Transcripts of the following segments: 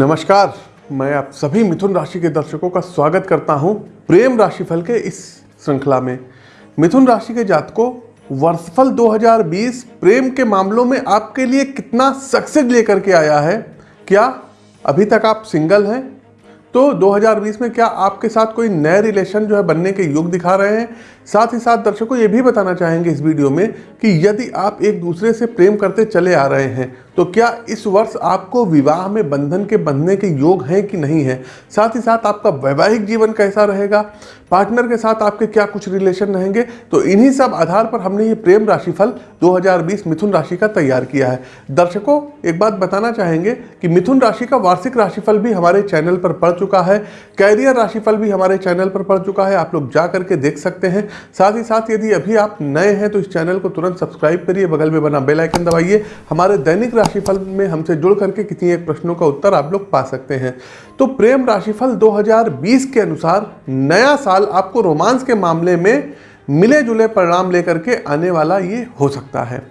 नमस्कार, मैं आप सभी मिथुन राशि के दर्शकों का स्वागत करता हूँ प्रेम राशिफल के इस श्रृंखला में। मिथुन राशि के जातकों, वर्षफल 2020 प्रेम के मामलों में आपके लिए कितना सक्सेस लेकर के आया है? क्या अभी तक आप सिंगल हैं? तो 2020 में क्या आपके साथ कोई नए रिलेशन जो है बनने के योग दिखा रहे हैं? साथ ही साथ दर्शकों, ये भी बताना चाहेंगे इस वीडियो में कि यदि आप एक दूसरे से प्रेम करते चले आ रहे हैं तो क्या इस वर्ष आपको विवाह में बंधन के बंधने के योग हैं कि नहीं है? साथ ही साथ आपका वैवाहिक जीवन कैसा रहेगा? पार्टनर के साथ आपके क्या कुछ रिलेशन रहेंगे? तो इन्हीं सब आधार पर हमने ये प्रेम राशिफल 2020 मिथुन राशि का तैयार किया है। दर्शकों, एक बात बताना चाहेंगे कि मिथुन राशि का वार्षिक राशिफल भी हमारे चैनल पर पड़ चुका है। कैरियर राशिफल भी हमारे चैनल पर पड़ चुका है। आप लोग जा करके देख सकते हैं। साथ ही साथ यदि अभी आप नए हैं तो इस चैनल को तुरंत सब्सक्राइब करिए। बगल में बना बेलाइकन दबाइए। हमारे दैनिक राशिफल में हमसे जुड़ करके किसी एक प्रश्नों का उत्तर आप लोग पा सकते हैं। तो प्रेम राशिफल 2020 के अनुसार नया साल आपको रोमांस के मामले में मिले जुले परिणाम लेकर के आने वाला ये हो सकता है।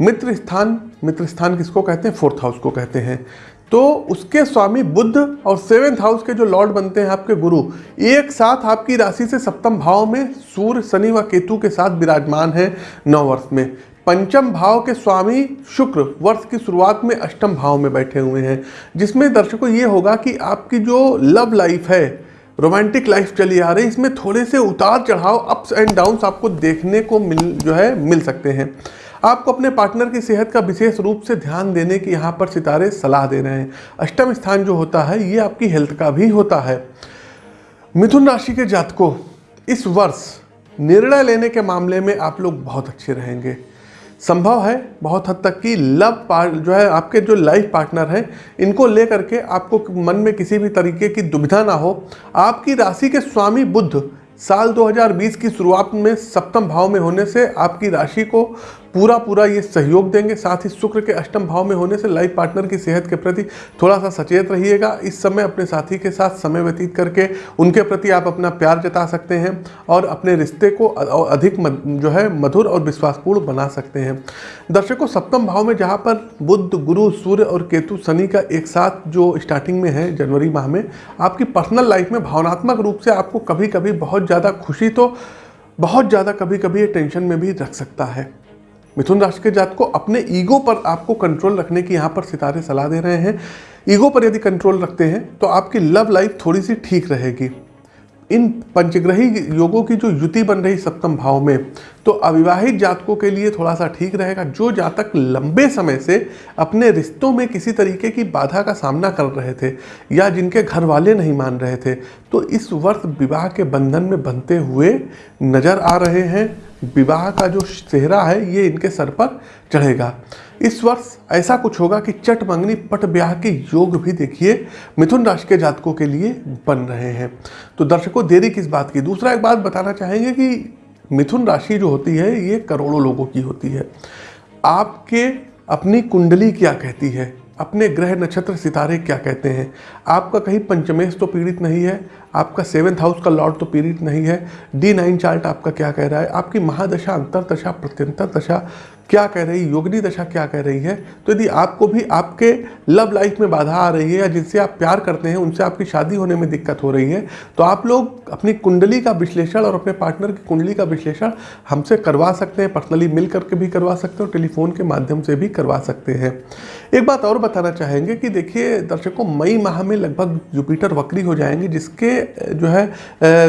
मित्र स्थान मित्र स्थान किसको कहते हैं? फोर्थ हाउस को कहते हैं। तो उसके स्वामी बुद्ध और सेवेंथ हाउस के जो लॉर्ड बनते हैं आपके गुरु, एक साथ आपकी राशि से सप्तम भाव में सूर्य, शनि व केतु के साथ विराजमान है नौ वर्ष में। पंचम भाव के स्वामी शुक्र वर्ष की शुरुआत में अष्टम भाव में बैठे हुए हैं, जिसमें दर्शकों ये होगा कि आपकी जो लव लाइफ है रोमांटिक लाइफ चली आ रही इसमें थोड़े से उतार चढ़ाव अप्स एंड डाउन्स आपको देखने को मिल, जो है, मिल सकते हैं। आपको अपने पार्टनर की सेहत का विशेष रूप से ध्यान देने की यहाँ पर सितारे सलाह दे रहे हैं। अष्टम स्थान जो होता है, ये आपकी हेल्थ का भी होता है। मिथुन राशि के जातकों, इस वर्ष निर्णय लेने के मामले में आप लोग बहुत अच्छे रहेंगे। संभव है बहुत हद तक कि लव पार्ट जो है आपके जो लाइफ पार्टनर हैं, इनको लेकर के आपको मन में किसी भी तरीके की दुविधा ना हो। आपकी राशि के स्वामी बुद्ध साल 2020 की शुरुआत में सप्तम भाव में होने से आपकी राशि को पूरा पूरा ये सहयोग देंगे। साथ ही शुक्र के अष्टम भाव में होने से लाइफ पार्टनर की सेहत के प्रति थोड़ा सा सचेत रहिएगा। इस समय अपने साथी के साथ समय व्यतीत करके उनके प्रति आप अपना प्यार जता सकते हैं और अपने रिश्ते को अधिक जो है, मधुर और विश्वासपूर्ण बना सकते हैं। दर्शकों, सप्तम भाव में जहाँ पर बुद्ध गुरु, सूर्य और केतु शनि का एक साथ जो स्टार्टिंग में है जनवरी माह में, आपकी पर्सनल लाइफ में भावनात्मक रूप से आपको कभी कभी बहुत ज़्यादा खुशी तो बहुत ज़्यादा कभी कभी ये टेंशन में भी रख सकता है। मिथुन राशि के जात को अपने ईगो पर आपको कंट्रोल रखने की यहाँ पर सितारे सलाह दे रहे हैं। ईगो पर यदि कंट्रोल रखते हैं तो आपकी लव लाइफ थोड़ी सी ठीक रहेगी। इन पंचग्रही योगों की जो युति बन रही सप्तम भाव में तो अविवाहित जातकों के लिए थोड़ा सा ठीक रहेगा। जो जातक लंबे समय से अपने रिश्तों में किसी तरीके की बाधा का सामना कर रहे थे या जिनके घर वाले नहीं मान रहे थे तो इस वर्ष विवाह के बंधन में बनते हुए नज़र आ रहे हैं। विवाह का जो चेहरा है, ये इनके सर पर चढ़ेगा। इस वर्ष ऐसा कुछ होगा कि चट मंगनी पट ब्याह के योग भी देखिए मिथुन राशि के जातकों के लिए बन रहे हैं। तो दर्शकों, देरी किस बात की? दूसरा एक बात बताना चाहेंगे कि मिथुन राशि जो होती है, ये करोड़ों लोगों की होती है। आपके अपनी कुंडली क्या कहती है? अपने ग्रह नक्षत्र सितारे क्या कहते हैं? आपका कहीं पंचमेश तो पीड़ित नहीं है, आपका सेवन्थ हाउस का लॉर्ड तो पीड़ित नहीं है, डी नाइन चार्ट आपका क्या कह रहा है? आपकी महादशा अंतर दशा प्रत्यंतर दशा क्या कह रही है योगनी दशा क्या कह रही है? तो यदि आपको भी आपके लव लाइफ में बाधा आ रही है या जिनसे आप प्यार करते हैं, उनसे आपकी शादी होने में दिक्कत हो रही है तो आप लोग अपनी कुंडली का विश्लेषण और अपने पार्टनर की कुंडली का विश्लेषण हमसे करवा सकते हैं पर्सनली मिल करके भी करवा सकते हैं और टेलीफोन के माध्यम से भी करवा सकते हैं। एक बात और बताना चाहेंगे कि देखिए, दर्शकों, मई माह में लगभग जुपिटर वक्री हो जाएँगे, जिसके, जो है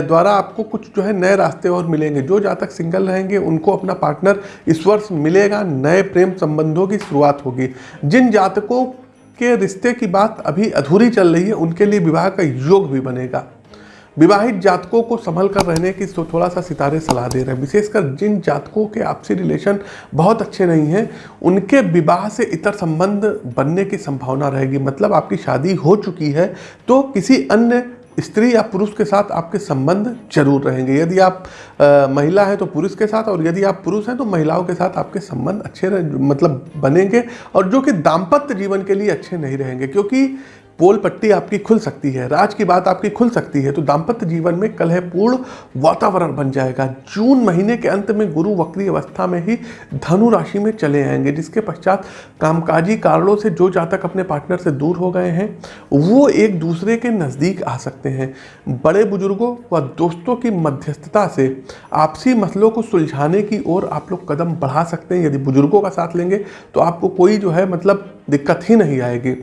द्वारा आपको कुछ, जो है, नए रास्ते और मिलेंगे। जो जहाँ तक सिंगल रहेंगे, उनको अपना पार्टनर इस वर्ष मिलेगा नए प्रेम संबंधों की शुरुआत होगी। जिन जातकों के रिश्ते की बात अभी अधूरी चल रही है, उनके लिए विवाह का योग भी बनेगा। विवाहित जातकों को संभल कर रहने की तो थोड़ा सा सितारे सलाह दे रहे हैं। विशेषकर जिन जातकों के आपसी रिलेशन बहुत अच्छे नहीं हैं, उनके विवाह से इतर संबंध बनने की संभावना रहेगी। मतलब आपकी शादी हो चुकी है तो किसी अन्य स्त्री या पुरुष के साथ आपके संबंध ज़रूर रहेंगे। यदि आप आ, महिला हैं तो पुरुष के साथ और यदि आप पुरुष हैं तो महिलाओं के साथ आपके संबंध अच्छे मतलब बनेंगे और जो कि दाम्पत्य जीवन के लिए अच्छे नहीं रहेंगे। क्योंकि पोल पट्टी आपकी खुल सकती है, राज की बात आपकी खुल सकती है तो दाम्पत्य जीवन में कलहपूर्ण वातावरण बन जाएगा। जून महीने के अंत में गुरु वक्री अवस्था में ही धनु राशि में चले आएँगे, जिसके पश्चात कामकाजी कारणों से जो जातक अपने पार्टनर से दूर हो गए हैं, वो एक दूसरे के नज़दीक आ सकते हैं। बड़े बुज़ुर्गों व दोस्तों की मध्यस्थता से आपसी मसलों को सुलझाने की ओर आप लोग कदम बढ़ा सकते हैं। यदि बुज़ुर्गों का साथ लेंगे तो आपको कोई जो है मतलब दिक्कत ही नहीं आएगी।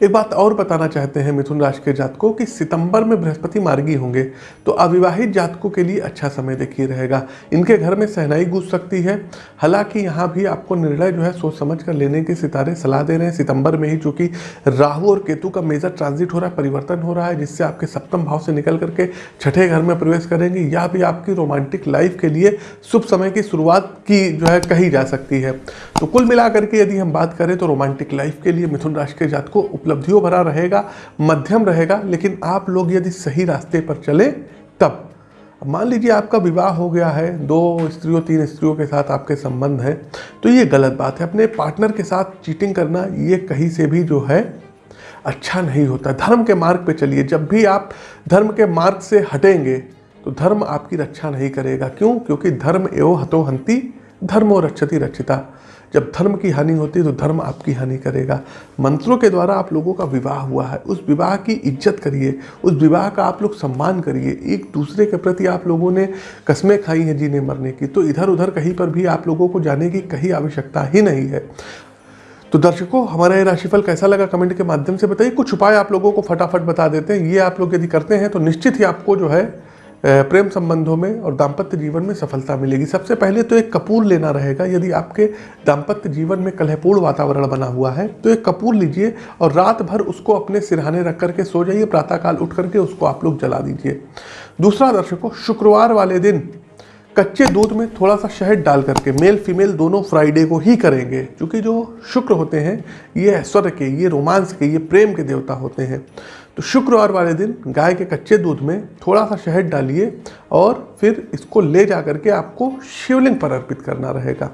एक बात और बताना चाहते हैं मिथुन राशि के जातकों कि सितंबर में बृहस्पति मार्गी होंगे तो अविवाहित जातकों के लिए अच्छा समय देखिए रहेगा। इनके घर में सहनाई गूंज सकती है। हालाँकि यहाँ भी आपको निर्णय जो है सोच समझ कर लेने के सितारे सलाह दे रहे हैं। सितंबर में ही चूँकि राहु और केतु का मेजर ट्रांजिट हो रहा है, परिवर्तन हो रहा है, जिससे आपके सप्तम भाव से निकल करके छठे घर में प्रवेश करेंगे, या भी आपकी रोमांटिक लाइफ के लिए शुभ समय की शुरुआत की जो है कही जा सकती है। तो कुल मिलाकर के यदि हम बात करें तो रोमांटिक लाइफ के लिए मिथुन राशि के जात को उपलब्धियों भरा रहेगा, मध्यम रहेगा, लेकिन आप लोग यदि सही रास्ते पर चले, तब। मान लीजिए आपका विवाह हो गया है, दो स्त्रियों, तीन स्त्रियों के साथ आपके संबंध हैं तो ये गलत बात है। अपने पार्टनर के साथ चीटिंग करना, ये कहीं से भी जो है अच्छा नहीं होता। धर्म के मार्ग पे चलिए। जब भी आप धर्म के मार्ग से हटेंगे तो धर्म आपकी रक्षा नहीं करेगा। क्यों? क्योंकि धर्म एवं हतो हंती धर्मो रक्षति रक्षिता। जब धर्म की हानि होती है तो धर्म आपकी हानि करेगा। मंत्रों के द्वारा आप लोगों का विवाह हुआ है। उस विवाह की इज़्ज़त करिए। उस विवाह का आप लोग सम्मान करिए। एक दूसरे के प्रति आप लोगों ने कस्में खाई हैं जीने मरने की। तो इधर उधर कहीं पर भी आप लोगों को जाने की कहीं आवश्यकता ही नहीं है। तो दर्शकों, हमारा ये राशिफल कैसा लगा कमेंट के माध्यम से बताइए। कुछ उपाय आप लोगों को फटाफट बता देते हैं। ये आप लोग यदि करते हैं तो निश्चित ही आपको जो है प्रेम संबंधों में और दाम्पत्य जीवन में सफलता मिलेगी। सबसे पहले तो एक कपूर लेना रहेगा। यदि आपके दाम्पत्य जीवन में कलहपूर्ण वातावरण बना हुआ है तो एक कपूर लीजिए और रात भर उसको अपने सिरहाने रख करके सो जाइए। प्रातःकाल उठ करके उसको आप लोग जला दीजिए। दूसरा दर्शकों, शुक्रवार वाले दिन कच्चे दूध में थोड़ा सा शहद डाल करके मेल फीमेल दोनों फ्राइडे को ही करेंगे। क्योंकि जो शुक्र होते हैं, ये ऐश्वर्य के, ये रोमांस के, ये प्रेम के देवता होते हैं। तो शुक्रवार वाले दिन गाय के कच्चे दूध में थोड़ा सा शहद डालिए और फिर इसको ले जा करके आपको शिवलिंग पर अर्पित करना रहेगा।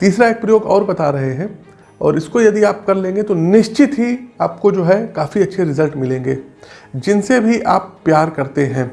तीसरा एक प्रयोग और बता रहे हैं और इसको यदि आप कर लेंगे तो निश्चित ही आपको जो है काफ़ी अच्छे रिज़ल्ट मिलेंगे। जिनसे भी आप प्यार करते हैं,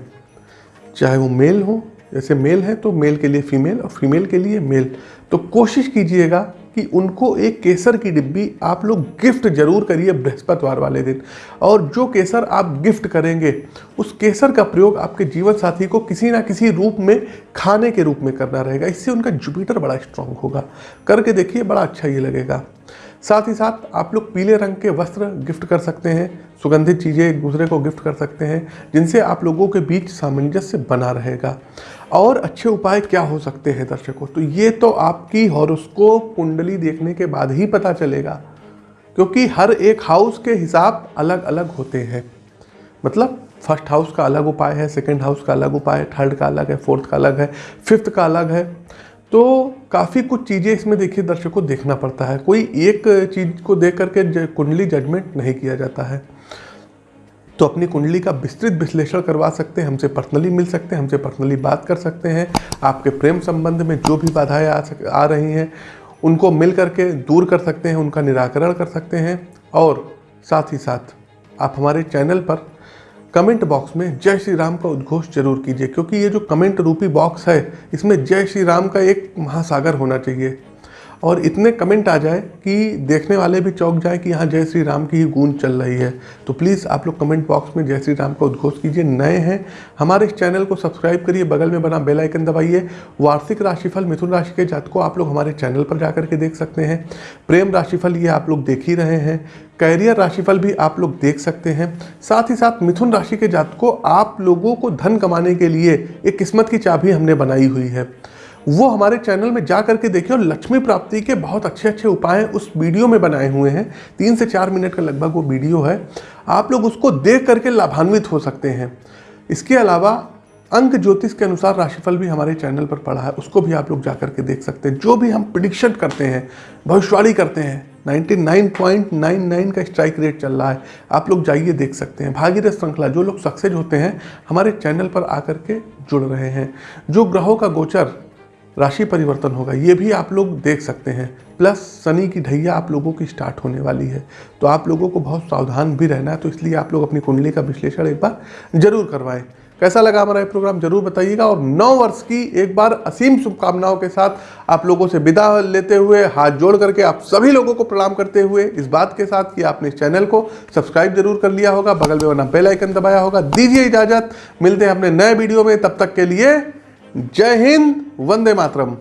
चाहे वो मेल हो जैसे मेल है तो मेल के लिए फीमेल और फीमेल के लिए मेल तो कोशिश कीजिएगा कि उनको एक केसर की डिब्बी आप लोग गिफ्ट ज़रूर करिए बृहस्पतिवार वाले दिन। और जो केसर आप गिफ्ट करेंगे, उस केसर का प्रयोग आपके जीवन साथी को किसी ना किसी रूप में, खाने के रूप में करना रहेगा। इससे उनका जुपिटर बड़ा स्ट्रांग होगा। करके देखिए बड़ा अच्छा ये लगेगा। साथ ही साथ आप लोग पीले रंग के वस्त्र गिफ्ट कर सकते हैं, सुगंधित चीज़ें एक दूसरे को गिफ्ट कर सकते हैं, जिनसे आप लोगों के बीच सामंजस्य बना रहेगा। और अच्छे उपाय क्या हो सकते हैं दर्शकों? तो ये तो आपकी हॉरोस्कोप कुंडली देखने के बाद ही पता चलेगा, क्योंकि हर एक हाउस के हिसाब अलग अलग होते हैं। मतलब फ़र्स्ट हाउस का अलग उपाय है, सेकंड हाउस का अलग उपाय है थर्ड का अलग है, फोर्थ का अलग है, फिफ्थ का अलग है। तो काफ़ी कुछ चीज़ें इसमें देखिए दर्शकों को देखना पड़ता है। कोई एक चीज़ को देख करके कुंडली जजमेंट नहीं किया जाता है। तो अपनी कुंडली का विस्तृत विश्लेषण करवा सकते हैं, हमसे पर्सनली मिल सकते हैं, हमसे पर्सनली बात कर सकते हैं। आपके प्रेम संबंध में जो भी बाधाएँ आ सक, आ रही हैं, उनको मिल करके दूर कर सकते हैं, उनका निराकरण कर सकते हैं। और साथ ही साथ आप हमारे चैनल पर कमेंट बॉक्स में जय श्री राम का उद्घोष ज़रूर कीजिए, क्योंकि ये जो कमेंट रूपी बॉक्स है, इसमें जय श्री राम का एक महासागर होना चाहिए। और इतने कमेंट आ जाए कि देखने वाले भी चौंक जाए कि यहाँ जय श्री राम की ही गूंज चल रही है। तो प्लीज़ आप लोग कमेंट बॉक्स में जय श्री राम का उद्घोष कीजिए। नए हैं। हमारे इस चैनल को सब्सक्राइब करिए। बगल में बना बेल आइकन दबाइए। वार्षिक राशिफल मिथुन राशि के जात को आप लोग हमारे चैनल पर जा करके देख सकते हैं। प्रेम राशिफल ये आप लोग देख ही रहे हैं। कैरियर राशिफल भी आप लोग देख सकते हैं। साथ ही साथ मिथुन राशि के जात को आप लोगों को धन कमाने के लिए एक किस्मत की चाबी हमने बनाई हुई है। वो हमारे चैनल में जा करके देखिए और लक्ष्मी प्राप्ति के बहुत अच्छे अच्छे उपाय उस वीडियो में बनाए हुए हैं। तीन से चार मिनट का लगभग वो वीडियो है। आप लोग उसको देख करके लाभान्वित हो सकते हैं। इसके अलावा अंक ज्योतिष के अनुसार राशिफल भी हमारे चैनल पर पड़ा है। उसको भी आप लोग जा करके देख सकते हैं। जो भी हम प्रिडिक्शन करते हैं, भविष्यवाणी करते हैं 99.99 का स्ट्राइक रेट चल रहा है। आप लोग जाइए देख सकते हैं। भागीरथ श्रृंखला, जो लोग सक्सेस होते हैं, हमारे चैनल पर आकर के जुड़ रहे हैं। जो ग्रहों का गोचर राशि परिवर्तन होगा। ये भी आप लोग देख सकते हैं। प्लस शनि की ढैया आप लोगों की स्टार्ट होने वाली है। तो आप लोगों को बहुत सावधान भी रहना है। तो इसलिए आप लोग अपनी कुंडली का विश्लेषण एक बार ज़रूर करवाएँ। कैसा लगा हमारा ये प्रोग्राम ज़रूर बताइएगा। और नौ वर्ष की एक बार असीम शुभकामनाओं के साथ आप लोगों से विदा लेते हुए हाथ जोड़ करके आप सभी लोगों को प्रणाम करते हुए इस बात के साथ कि आपने इस चैनल को सब्सक्राइब ज़रूर कर लिया होगा। बगल में बना बेल आइकन दबाया होगा। दीजिए इजाज़त। मिलते हैं अपने नए वीडियो में। तब तक के लिए जय हिंद वंदे मातरम।